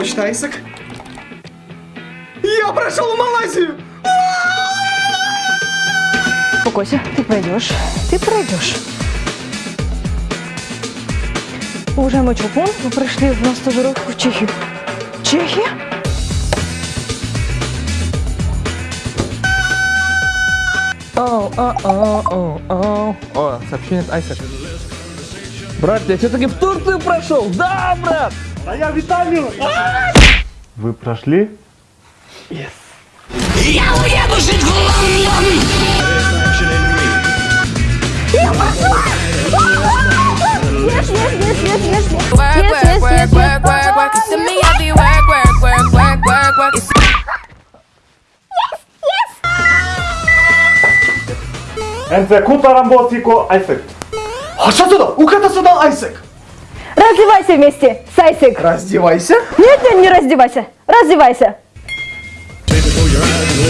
почта Айсек. Я прошел в Малайзию! Успокойся, ты пройдешь. Ты пройдешь. Уважаемый Чулпон, вы пришли на стажировку в Чехию. Чехия? Оу, о, о, о, о. О, сообщение от Айсек. Брат, я все-таки в Турцию прошел. Да, брат. Вы прошли? Я уеду жить в Лондон Work, work, work, work, work, work. You see me, I be work, work, work, work, work, work. You see- Энце кутарам босико айсек. Хашатуда, укатасуда Айсек. Раздевайся вместе с Айсик. Раздевайся. Нет, нет, не раздевайся. Раздевайся. Before your eyes and listen to the